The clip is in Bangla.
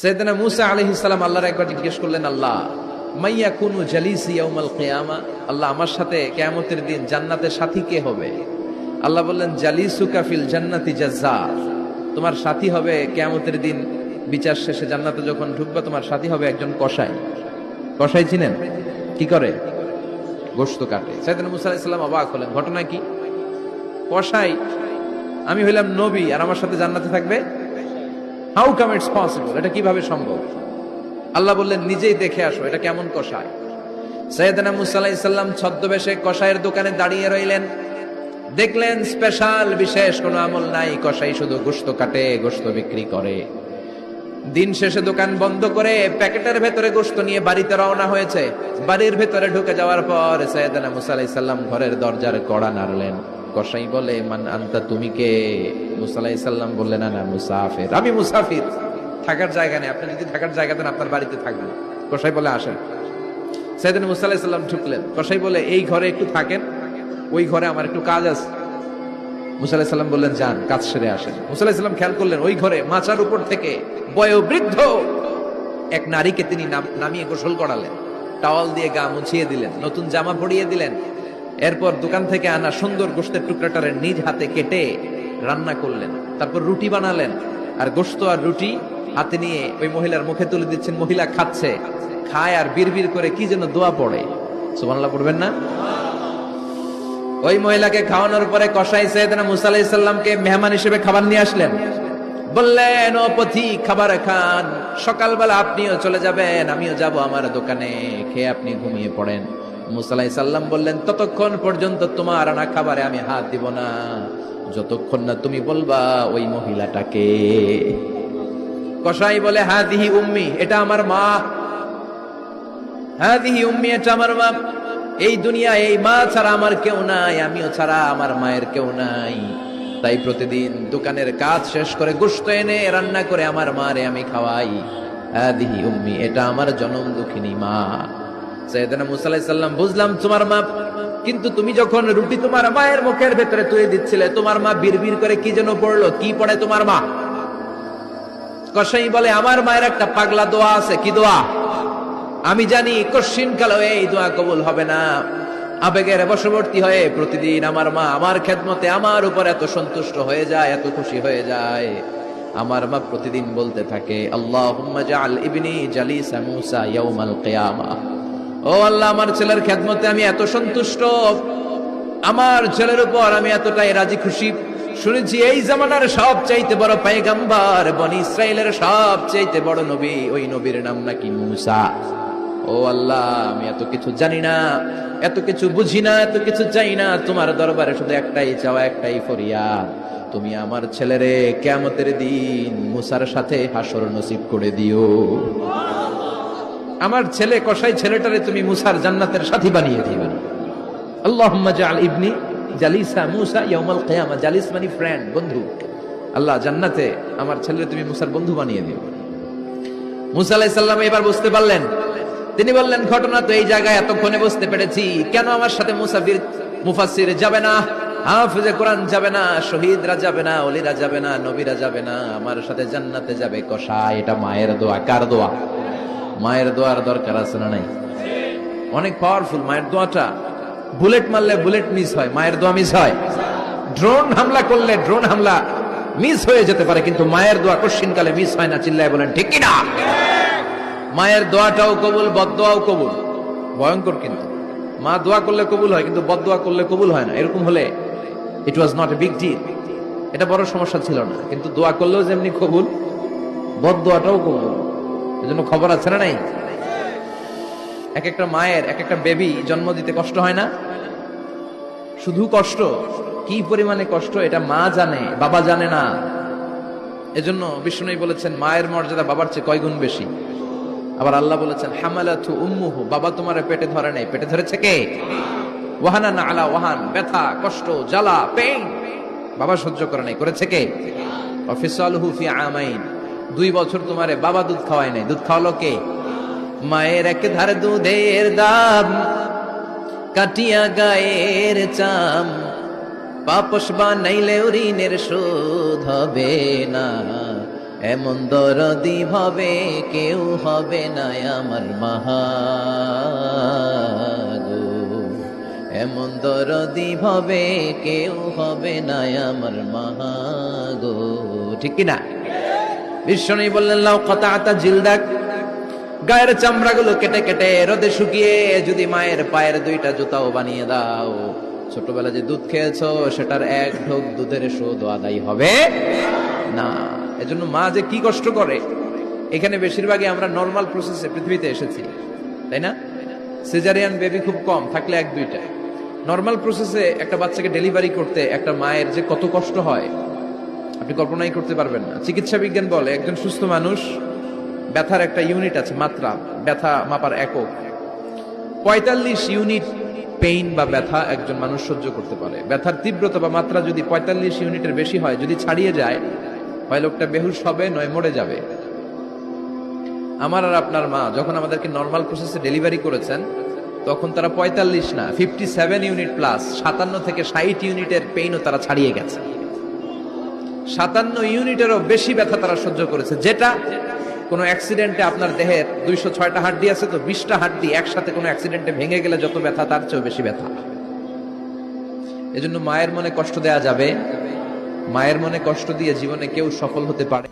সৈয়দনা মুসা সালাম আল্লাহর একবার জিজ্ঞেস করলেন, আল্লাহ মাইয়া কুনু জালিসি ইয়াউমাল কিয়ামা? আল্লাহ, আমার সাথে কিয়ামতের দিন জান্নাতের সাথী কে হবে? আল্লাহ বললেন, জালিসুকা ফিল জান্নাতি জাজ্জার। তোমার সাথী হবে কিয়ামতের দিন বিচার শেষে জান্নাতে যখন ঢুকবে, তোমার সাথী হবে একজন কসাই। কসাই চিনেন কি করে? গোশত কাটে। সৈয়দনা মুসা আলাইহিস সালাম অবাক হলেন, ঘটনা কি? কসাই, আমি হইলাম নবী আর আমার সাথে জান্নাতে থাকবে? হাউ কাম ইটস পসিবল এটা কীভাবে সম্ভব? আল্লাহ বললেন, নিজেই দেখে আসো, এটা কেমন কষায় সৈয়দনা মুসা আলাইহিস সালাম ছদ্মবেশে কষায়ের দোকানে দাঁড়িয়ে রইলেন। দেখলেন, স্পেশাল, বিশেষ কোনো আমল নাই কষাই শুধু গোশত কাটে, গোশত বিক্রি করে। দিন শেষে দোকান বন্ধ করে প্যাকেটের ভেতরে গোশত নিয়ে বাড়িতে রওনা হয়েছে। বাড়ির ভেতরে ঢুকে যাওয়ার পর সৈয়দনা মুসা আলাইহিস সালাম ঘরের দরজার কড়া নাড়লেন। কসাই বলে, মান আন্তা, তুমি কে? মুসা আলাইহিস সালাম বললেন, না মুসাফির। আমি মুসাফির। থাকার জায়গা নেই। আপনি যদি থাকার জায়গা দেন, আপনার বাড়িতে থাকবেন কসাই বলে, আসেন। সৈয়দনা মুসা আলাইহিস সালাম ঢুকলেন। কসাই বলে, এই ঘরে একটু থাকেন, ওই ঘরে আমার একটু কাজ আছে। মুসা আলাইহিস সালাম বললেন, যান, কাজ সেরে আসেন। মুসা আলাইহিস সালাম খেয়াল করলেন, ওই ঘরে মাচার উপর থেকে বয়োবৃদ্ধ এক নারীকে তিনি নাম- নামিয়ে গোসল করালেন। টাওয়াল দিয়ে গা মুছিয়ে দিলেন, নতুন জামা পরিয়ে দিলেন এরপর দোকান থেকে আনা সুন্দর গোস্তের টুকরাটারে নিজ হাতে কেটে রান্না করলেন, তারপর রুটি বানালেন। আর গোস্ত আর রুটি হাতে নিয়ে ওই মহিলার মুখে তুলে দিচ্ছেন, মহিলা খাচ্ছে, খায় আর বিড়বিড় করে কি যেন দোয়া পড়ে। সুবহানাল্লাহ পড়বেন না? ওই মহিলাকে খাওয়ানোর পরে কষাই সৈয়দনা মুসা মেহমান হিসেবে খাবার নিয়ে আসলেন। বললেন, ও পথি, খাবার খান। সকালবেলা আপনিও চলে যাবেন, আমিও যাব আমার দোকানে। খেয়ে আপনি ঘুমিয়ে পড়েন। মুসা আলাইহিস সালাম বললেন, ততক্ষণ পর্যন্ত তোমার আনা খাবারে আমি হাত দিব না। যতক্ষণ না তুমি বলবা ওই মহিলাটাকে। কসাই বলে হাদিহি উম্মি, এটা আমার মা। হাদিহি উম্মি, এটা আমার মা। এই দুনিয়া, এই মা ছাড়া আমার কেউ নাই, আমিও ছাড়া আমার মায়ের কেউ নাই। তাই প্রতিদিন দোকানের কাজ শেষ করে গোস্ত এনে রান্না করে আমার মারে আমি খাওয়াই। হাদিহি উম্মি, এটা আমার জনম দুঃখিনী মা। সৈয়দনা মুসা আলাইহিস সালাম, বুঝলাম তোমার মা, কিন্তু তুমি যখন রুটি তোমার মায়ের মুখের ভেতরে তুলে দিচ্ছিলে, তোমার মা বিড়বিড় করে কি যেন পড়ল? কি পড়ে তোমার মা? কসাই বলে, আমার মায়ের একটা পাগলা দোয়া আছে, কি দোয়া? আমি জানি কশিন কালো এই দোয়া কবুল হবে না। আবেগের বশবর্তী হয়ে প্রতিদিন আমার মা আমার খেদমতে আমার উপর এত সন্তুষ্ট হয়ে যায়, এত খুশি হয়ে যায়। আমার মা প্রতিদিন বলতে থাকে, আল্লাহুম্মা জাআল ইবনি জালিসা মূসা ইয়াউমাল কিয়ামা। ও আল্লাহ, আমার ছেলের খেদমতে আমি এত সন্তুষ্ট। আমার ছেলের উপর আমি এতটাই রাজি খুশি। শুনেছি, এই জামানার সব চাইতে বড় পায়গাম্বার বনি ইসরায়েলের সব চাইতে বড় নবী, ওই নবীর নাম নাকি মুসা। ও আল্লাহ, আমি এত কিছু জানি না, এত কিছু বুঝি না, এত কিছু চাই না। তোমার দরবারে শুধু একটাই চাওয়া, একটাই ফরিয়াদ। তুমি আমার ছেলেরে কেমতের দিন মুসার সাথে হাসর নসিব করে দিও। আমার ছেলে কসাই ছেলেটারে তুমি মুসার জান্নাতের সাথী বানিয়ে দিবে। মানে তিনি বললেন, ঘটনা তো এই জায়গায় এতক্ষণে বুঝতে পেরেছি। কেন আমার সাথে মুসাফির মুফাসসির যাবে না? হাফিজে কোরআন যাবে না, শহীদরা যাবে না, ওলিরা যাবে না, নবীরা যাবে না। আমার সাথে জান্নাতে যাবে কষা এটা মায়ের দোয়া, কার দোয়া? মায়ের দোয়ার দরকার আছে না নাই? অনেক পাওয়ারফুল মায়ের দোয়াটা। বুলেট মারলে বুলেট মিস হয়, মায়ের দোয়া মিস হয়। ড্রোন হামলা করলে ড্রোন হামলা মিস হয়ে যেতে পারে, কিন্তু মায়ের দোয়া কশিনকালে মিস হয় না, চিল্লায় বলেন, ঠিক না মায়ের দোয়াটাও কবুল, বদদোয়াও কবুল। ভয়ঙ্কর কিন্তু। মা দোয়া করলে কবুল হয়, কিন্তু বদদোয়া করলে কবুল হয় না। এরকম হলে it was not a big deal এটা বড় সমস্যা ছিল না, কিন্তু দোয়া করলেও যেমনি কবুল, বদদোয়াটাও কবুল। এজন্য খবর আছে না নাই? এক একটা মায়ের, এক একটা বেবি জন্ম দিতে কষ্ট হয় না? শুধু কষ্ট? কি পরিমাণে কষ্ট এটা মা জানে, বাবা জানে না। এজন্য বিষ্ণু বলেছেন, মায়ের মর্যাদা বাবার চেয়ে কয় গুণ বেশি? আবার আল্লাহ বলেছেন, হামালাতু উম্মুহু, বাবা তোমার পেটে ধরে নেই। পেটে ধরেছে কে? ওয়াহানা না আলা ওয়াহান, ব্যথা, কষ্ট, জ্বালা পেইন বাবা সহ্য করে নাই, করেছে কে? অফিসালহু ফি আমাইন। দুই বছর তোমারে বাবা দুধ খাওয়ায় নাই। দুধ খাওয়ালো কে? মায়ের এক ধারে দুধের দাম, কাটিয়া গায়ের চাম। পাপস বানাইলে ঋণের শোধ হবে না। এমন দরদি ভাবে কেউ হবে না আমার মাহা এমন দরদি ভাবে কেউ হবে না আমার মাহা গো। ঠিক কিনা? বিশ্বনী বললেন, লাউ কথা আতা জিলদাক। গায়ের চামড়াগুলো কেটে কেটে রোদে শুকিয়ে যদি মায়ের পায়ের দুইটা জুতাও বানিয়ে দাও, ছোটবেলা যে দুধ খেয়েছো, সেটার এক ঢোক দুধের শোধ আদায় হবে না। এজন্য মা যে কি কষ্ট করে। এখানে বেশিরভাগই আমরা নর্মাল প্রসেসে পৃথিবীতে এসেছি, তাই না? সিজারিয়ান বেবি খুব কম, থাকলে এক দুইটা। নর্মাল প্রসেসে একটা বাচ্চাকে ডেলিভারি করতে একটা মায়ের যে কত কষ্ট হয় আপনি কল্পনাই করতে পারবেন না। চিকিৎসা বিজ্ঞান বলে একজন সুস্থ মানুষ ব্যথার একটা ইউনিট আছে, মাত্রা, ব্যথা মাপার একক। পঁয়তাল্লিশ ইউনিট পেইন বা ব্যথা একজন মানুষ সহ্য করতে পারে। ব্যথার তীব্রতা বা মাত্রা যদি পঁয়তাল্লিশ ইউনিটের বেশি হয়, যদি ছাড়িয়ে যায়, হয় লোকটা বেহুশ হবে, নয় মরে যাবে। আমার আর আপনার মা যখন আমাদেরকে নর্মাল প্রসেসে ডেলিভারি করেছেন, তখন তারা পঁয়তাল্লিশ না ফিফটি সেভেন ইউনিট প্লাস সাতান্ন থেকে ষাট ইউনিটের পেইনও তারা ছাড়িয়ে গেছে। সাতান্ন ইউনিটেরও বেশি ব্যথা তারা সহ্য করেছে। যেটা কোনো অ্যাক্সিডেন্টে আপনার দেহের দুইশো ছয়টা হাড্ডি আছে তো বিশটা হাড্ডি একসাথে কোনো অ্যাক্সিডেন্টে ভেঙে গেলে যত ব্যথা, তার চেয়েও বেশি ব্যথা। এজন্য মায়ের মনে কষ্ট দেয়া যাবে। মায়ের মনে কষ্ট দিয়ে জীবনে কেউ সফল হতে পারে।